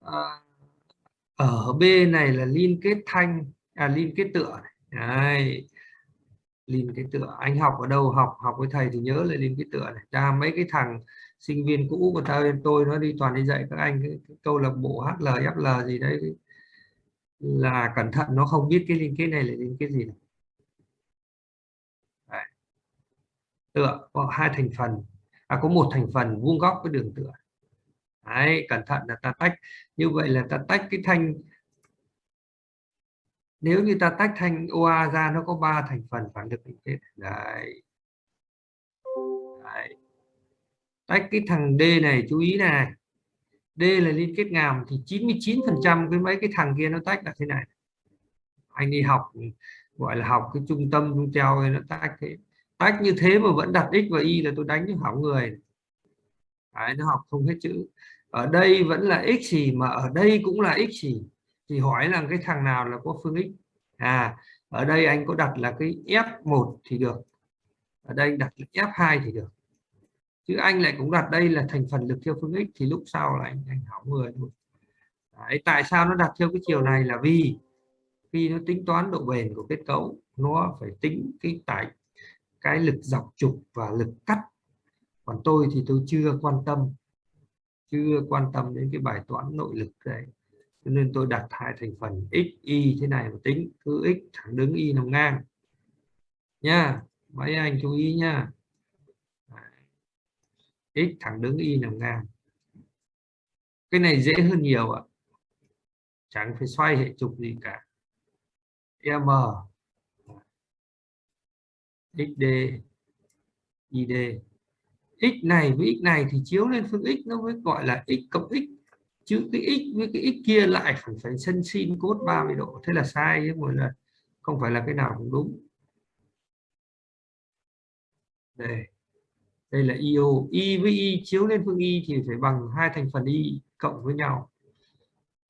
À, ở B này là liên kết thanh à liên kết tựa này. Đấy. liên kết tựa anh học ở đâu học học với thầy thì nhớ là liên kết tựa này ra mấy cái thằng sinh viên cũ của ta tôi nó đi toàn đi dạy các anh cái, cái câu lạc bộ HL FL gì đấy là cẩn thận nó không biết cái liên kết này là liên kết gì này. Đấy. tựa có hai thành phần à, có một thành phần vuông góc với đường tựa Đấy, cẩn thận là ta tách. Như vậy là ta tách cái thanh nếu như ta tách thanh OA ra nó có ba thành phần phản lực liên kết. Đấy. đấy. Tách cái thằng D này chú ý này D là liên kết ngàm thì 99 phần trăm cái mấy cái thằng kia nó tách là thế này. Anh đi học gọi là học cái trung tâm trung treo nó tách thế. Tách như thế mà vẫn đặt x và y là tôi đánh cho hỏng người. Đấy, nó học không hết chữ ở đây vẫn là x gì mà ở đây cũng là x gì thì hỏi là cái thằng nào là có phương x? À ở đây anh có đặt là cái f1 thì được. Ở đây đặt f2 thì được. Chứ anh lại cũng đặt đây là thành phần lực theo phương x thì lúc sau là anh anh hỏng người luôn Đấy, tại sao nó đặt theo cái chiều này là vì khi nó tính toán độ bền của kết cấu. Nó phải tính cái tải cái lực dọc trục và lực cắt. Còn tôi thì tôi chưa quan tâm chưa quan tâm đến cái bài toán nội lực đấy. Cho nên tôi đặt hai thành phần, x, y thế này mà tính, cứ x thẳng đứng y nằm ngang. Nha, mấy anh chú ý nha. X thẳng đứng y nằm ngang. Cái này dễ hơn nhiều ạ. Chẳng phải xoay hệ trục gì cả. M xd id x này với x này thì chiếu lên phương x nó mới gọi là x cộng x. Chứ cái x với cái x kia lại phải phải sân sin cốt 30 độ. Thế là sai chứ mọi là không phải là cái nào cũng đúng. Đây. Đây là io y với y chiếu lên phương y thì phải bằng hai thành phần y cộng với nhau.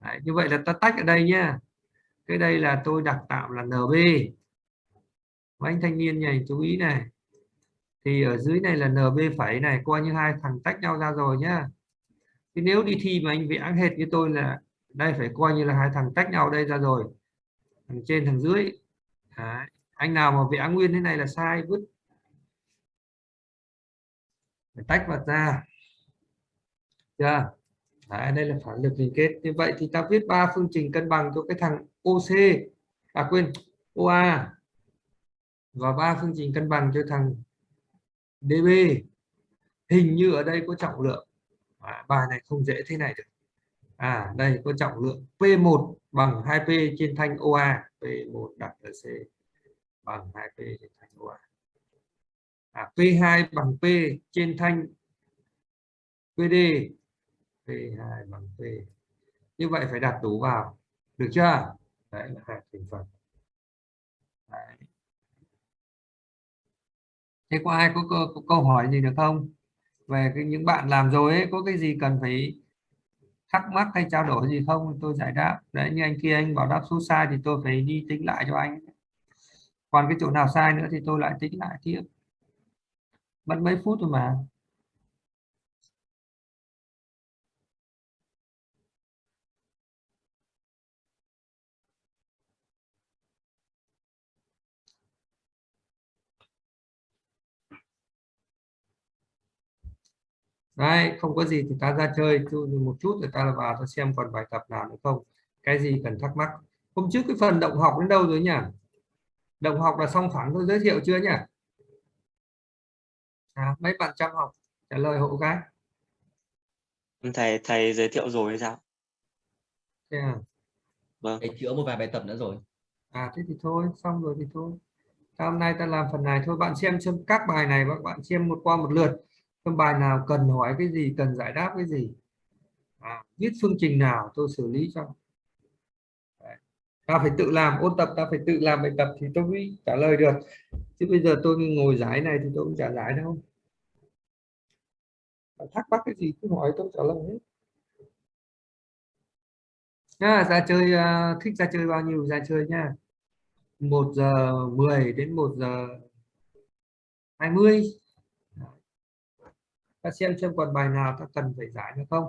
Đấy, như vậy là ta tách ở đây nhá. Cái đây là tôi đặt tạm là nb mấy anh thanh niên này chú ý này thì ở dưới này là NB phẩy này coi như hai thằng tách nhau ra rồi nhá. Thì nếu đi thi mà anh vẽ hệt như tôi là đây phải coi như là hai thằng tách nhau đây ra rồi. Thằng trên thằng dưới. Đấy. anh nào mà vẽ nguyên thế này là sai vứt. Phải tách vật ra. Chưa? Đấy, đây là phản lực liên kết. Như vậy thì ta viết ba phương trình cân bằng cho cái thằng OC à quên OA và ba phương trình cân bằng cho thằng DB hình như ở đây có trọng lượng. À, bài này không dễ thế này được. À đây có trọng lượng P1 bằng 2P trên thanh OA P1 đặt ở C bằng 2P trên thanh OA à, P2 bằng P trên thanh PD P2 bằng P. Như vậy phải đặt đủ vào. Được chưa? Đấy là hai thành phần. Đấy thế có ai có, có, có câu hỏi gì được không? Về cái, những bạn làm rồi ấy có cái gì cần phải thắc mắc hay trao đổi gì không? Tôi giải đáp. Đấy như anh kia anh bảo đáp số sai thì tôi phải đi tính lại cho anh. Còn cái chỗ nào sai nữa thì tôi lại tính lại tiếp. Mất mấy phút thôi mà. Đấy, không có gì thì ta ra chơi chú một chút rồi ta là vào ta xem còn bài tập nào nữa không. Cái gì cần thắc mắc. Hôm trước cái phần động học đến đâu rồi nhỉ? Động học là xong phẳng tôi giới thiệu chưa nhỉ? À, mấy bạn chăm học trả lời hộ cái thầy thầy giới thiệu rồi hay sao? Thế à? vâng. Thầy chữa một vài bài tập nữa rồi. À thế thì thôi xong rồi thì thôi. Ta hôm nay ta làm phần này thôi. Bạn xem xem các bài này các bạn xem một qua một lượt trong bài nào cần hỏi cái gì cần giải đáp cái gì? À, viết phương trình nào tôi xử lý cho. Đấy. ta phải tự làm ôn tập ta phải tự làm bài tập thì tôi mới trả lời được. Chứ bây giờ tôi ngồi giải này thì tôi cũng trả giải đâu. Thắc mắc cái gì cứ hỏi tôi trả lời hết. Nha ra chơi uh, thích ra chơi bao nhiêu? Ra chơi nha. 1 giờ 10 đến 1 giờ 20 ta xem xem còn bài nào ta cần phải giải được không?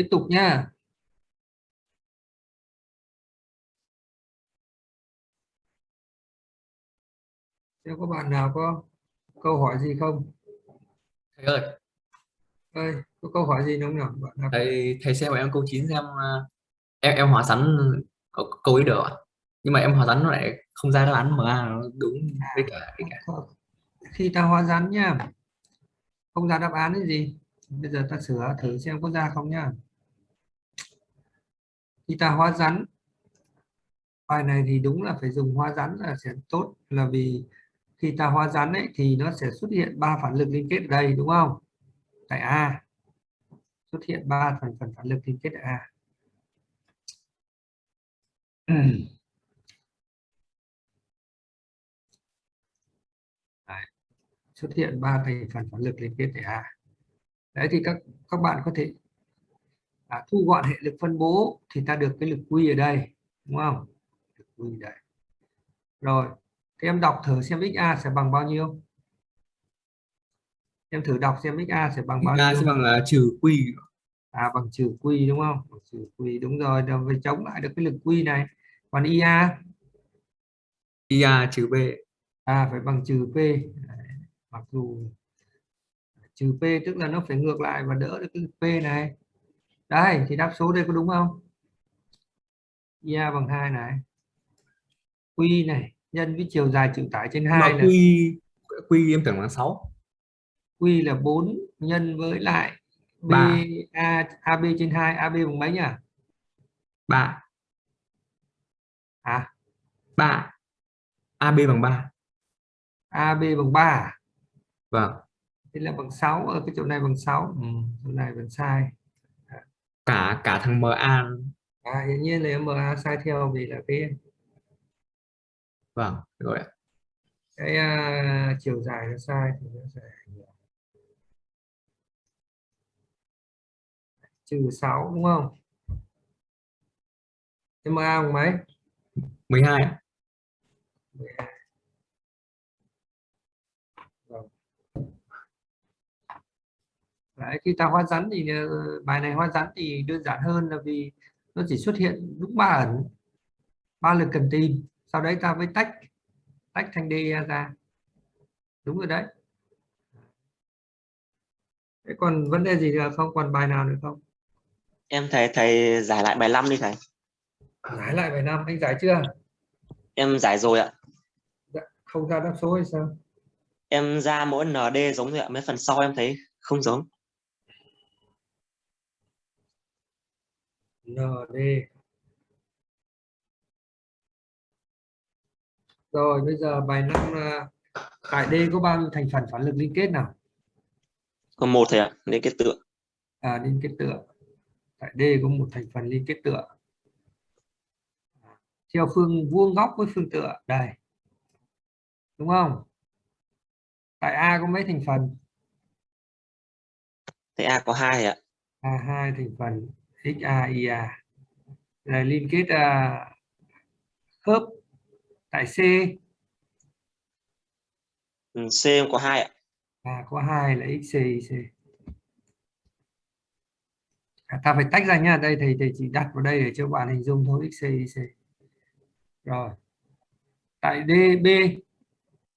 tiếp tục nhá Nếu có bạn nào có câu hỏi gì không? thầy ơi Ơi, có câu hỏi gì không nào? Bạn nào? thầy thầy xem em câu 9 xem ờ, em em hóa sắn câu, câu ấy được ạ nhưng mà em hóa sắn nó lại không ra đáp án MA nó đúng với cả với cả Khi ta hóa rắn nhá, không ra đáp án cái gì? Bây giờ ta sửa thử xem có ra không nhá. Khi ta hóa rắn, bài này thì đúng là phải dùng hóa rắn là sẽ tốt là vì khi ta hóa rắn ấy thì nó sẽ xuất hiện ba phản lực liên kết ở đây đúng không? Tại A xuất hiện ba thành phần phản lực liên kết ở A. Đấy. xuất hiện ba thành phần phản lực liên kết ở A. Đấy thì các các bạn có thể à, thu gọn hệ lực phân bố thì ta được cái lực quy ở đây đúng không? Lực quy đây. Rồi, thì em đọc thử xem XA sẽ bằng bao nhiêu? Em thử đọc xem XA sẽ bằng bao A nhiêu? sẽ bằng là trừ quy à bằng trừ quy đúng không bằng trừ quy đúng rồi rồi phải chống lại được cái lực quy này còn ia ia trừ b à phải bằng trừ p mặc dù trừ p tức là nó phải ngược lại và đỡ được cái p này đây thì đáp số đây có đúng không? Ia bằng hai này. Quy này nhân với chiều dài chịu tải trên hai là quy quy em tưởng là 6 quy là 4 nhân với lại b Ba. a ab trên 2 ab bằng mấy nhỉ? 3 à 3 AB bằng 3 ab bằng 3 à? vâng. Thế là bằng 6 ở cái chỗ này bằng 6 ừ, chỗ này vẫn sai cả cả thằng MA à hiển nhiên là MA sai theo vì là cái vâng rồi ạ. cái à, chiều dài nó sai thì nó sẽ trừ 6 đúng không? MA bằng mấy? 12 ạ. Đấy, khi ta hóa rắn thì ờ, bài này hóa rắn thì đơn giản hơn là vì nó chỉ xuất hiện đúng ba ẩn ba lực cần tìm. Sau đấy ta mới tách tách thành DE ra. Đúng rồi đấy. Thế còn vấn đề gì nữa không? Còn bài nào nữa không? Em thầy thầy giải lại bài 5 đi thầy. Giải lại bài năm anh giải chưa? Em giải rồi ạ. Dạ, không ra đáp số hay sao? Em ra mỗi nd giống rồi ạ mấy phần sau em thấy không giống ND rồi bây giờ bài năm là tại D có bao nhiêu thành phần phản lực liên kết nào? Còn một thầy ạ nên cái tượng à liên kết tựa. Tại D có một thành phần liên kết tựa. Theo phương vuông góc với phương tựa. Đây. Đúng không? Tại A có mấy thành phần? Thầy a có hai ạ. A hai thành phần XA IA là liên kết à, khớp tại C. Ừ, c có hai ạ. À, có hai là XC IC à, ta phải tách ra nha đây thầy thầy chỉ đặt vào đây để cho bạn hình dung thôi. XC IC rồi. Tại D B.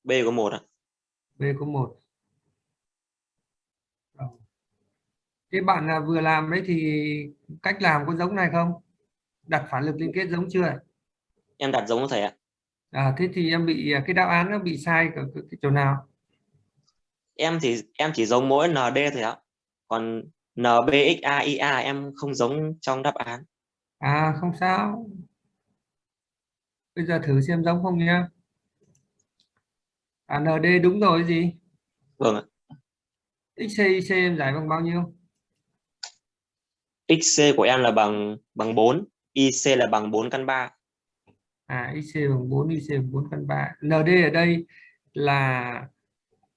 B có một ạ. B có một Rồi. Thế bạn à, vừa làm đấy thì cách làm có giống này không? Đặt phản lực liên kết giống chưa? em đặt giống thầy ạ À, thế thì em bị à, cái đáp án nó bị sai ở cái, cái chỗ nào? em thì em chỉ giống mỗi nd thôi ạ còn nbxa ia em không giống trong đáp án À không sao. Bây giờ thử xem giống không nhá. À, ND đúng rồi gì? vâng ạ XC IC em giải bằng bao nhiêu? Xc của em là bằng bằng 4 ic là bằng 4 căn 3 À IC bằng 4, IC bằng 4 căn 3. ND ở đây là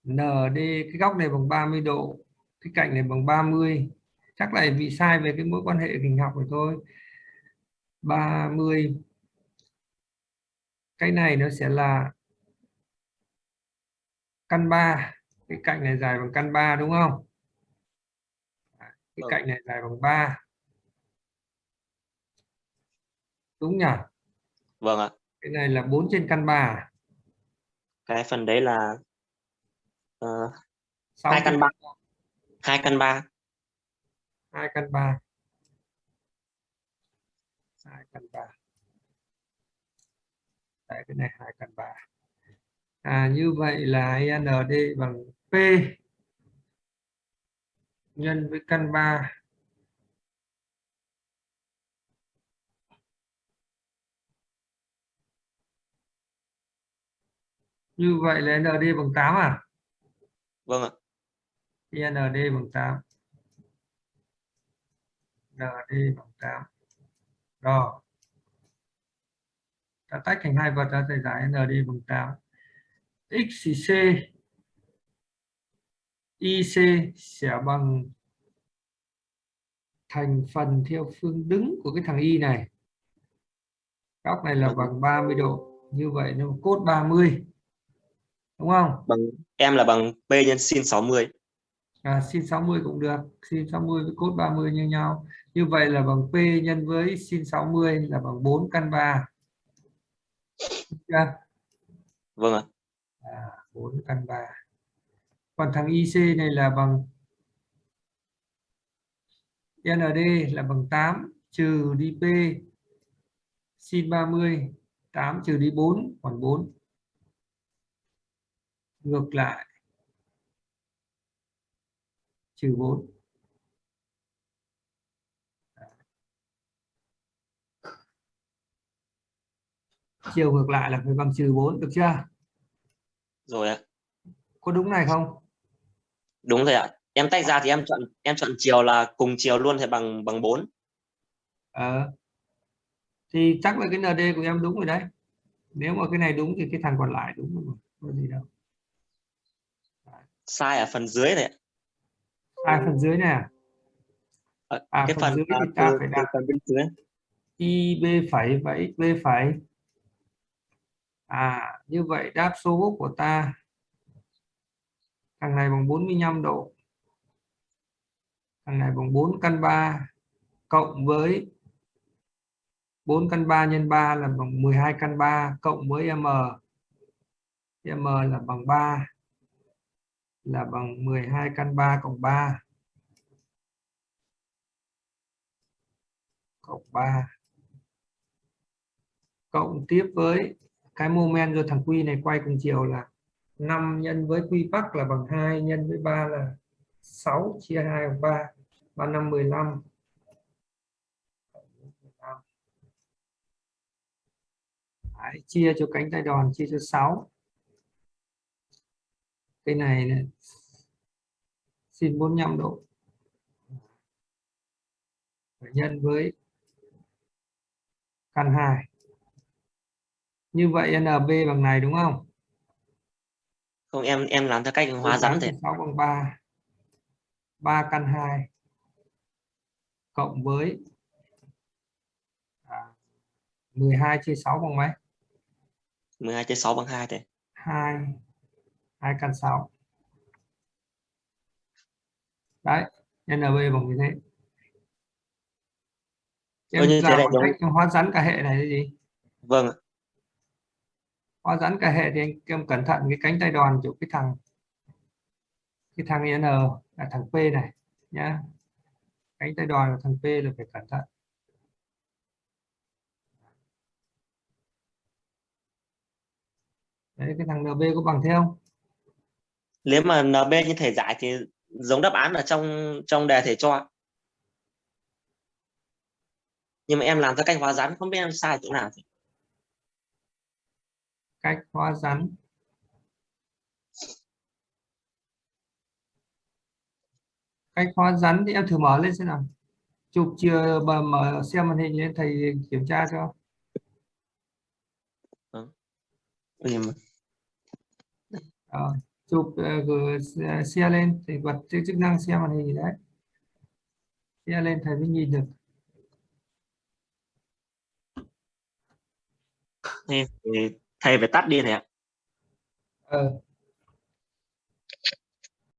ND cái góc này bằng 30 độ, cái cạnh này bằng 30. Chắc là bị sai về cái mối quan hệ hình học rồi thôi. 30 cái này nó sẽ là căn 3 cái cạnh này dài bằng căn 3 đúng không cái ừ. cạnh này dài bằng 3 đúng nhỉ? Vâng ạ. Cái này là 4 trên căn 3 à? cái phần đấy là ờ, uh, 2 căn 3 2 căn 3 2 căn 3 2 căn 3 Đấy, cái này 2 căn 3 à, như vậy là n d bằng P nhân với căn 3 như vậy là ND bằng 8 à? Vâng ạ. ND bằng 8 ND bằng 8 rồi ta tách thành hai vật ra thầy giải ND bằng 8 X thì C IC sẽ bằng thành phần theo phương đứng của cái thằng Y này. Góc này là bằng 30 độ. Như vậy nó cốt 30 đúng không? Bằng em là bằng p nhân sin 60 à, sin 60 cũng được. Sin 60 với cốt 30 như nhau. Như vậy là bằng P nhân với sin 60 là bằng 4 căn 3 chưa? vâng ạ. À, 4 căn 3 còn thằng IC này là bằng ND là bằng 8 trừ đi P. Sin 30 8 trừ đi 4 còn 4 ngược lại. Trừ 4 chiều ngược lại là phải bằng trừ 4 được chưa? Rồi ạ. Có đúng này không đúng rồi ạ. Em tách ra thì em chọn em chọn chiều là cùng chiều luôn thì bằng bằng 4 Ờ. thì chắc là cái ND của em đúng rồi đấy. Nếu mà cái này đúng thì cái thằng còn lại đúng rồi có gì đâu. Sai ở phần dưới này à phần dưới này à, Ờ, à cái phần phần dưới à, thì ta từ, phải đặt phần bên dưới. IB phẩy và XB phẩy. À như vậy đáp số của ta thằng này bằng 45 độ. Thằng này bằng 4 căn 3 cộng với 4 căn 3 nhân 3 là bằng 12 căn 3 cộng với M. M là bằng 3 là bằng 12 căn 3 cộng 3 cộng 3 cộng tiếp với cái moment do thằng Quy này quay cùng chiều là 5 nhân với Quy Bắc là bằng 2 nhân với 3 là 6 chia 2 bằng 3 3 5 15 Đấy, chia cho cánh tay đòn chia cho 6 cái này, này xin 45 độ. Phải nhân với căn 2 như vậy NB bằng này đúng không? Không em em làm theo cách hóa rắn thì 6 bằng 3 3 căn 2 cộng với à, 12 chia 6 bằng mấy? 12 chia 6 bằng 2 thì 2 2 căn 6 đấy NB bằng như thế. Thế làm lại một giống- cách hóa rắn cả hệ này là gì? Vâng Hoa giãn cả hệ thì anh em cẩn thận, cái cánh tay đòn chỗ cái thằng cái thằng N e là thằng P này, nhá. Cánh tay đòn là thằng P là phải cẩn thận. Đấy, cái thằng NB có bằng thế không? Nếu mà NB như thể giải thì giống đáp án ở trong trong đề thể cho. Nhưng mà em làm theo cách hóa rắn không biết em sai chỗ nào. thì cách hóa rắn. Cách hóa rắn thì em thử mở lên xem nào. Chụp chưa mở, mở xem màn hình lên thầy kiểm tra cho. Mà- Rồi, chụp gửi xe- xe lên thì bật chức năng xem màn hình đấy. Xe lên thầy mới nhìn được. Thì thầy phải tắt đi thầy ạ ừ.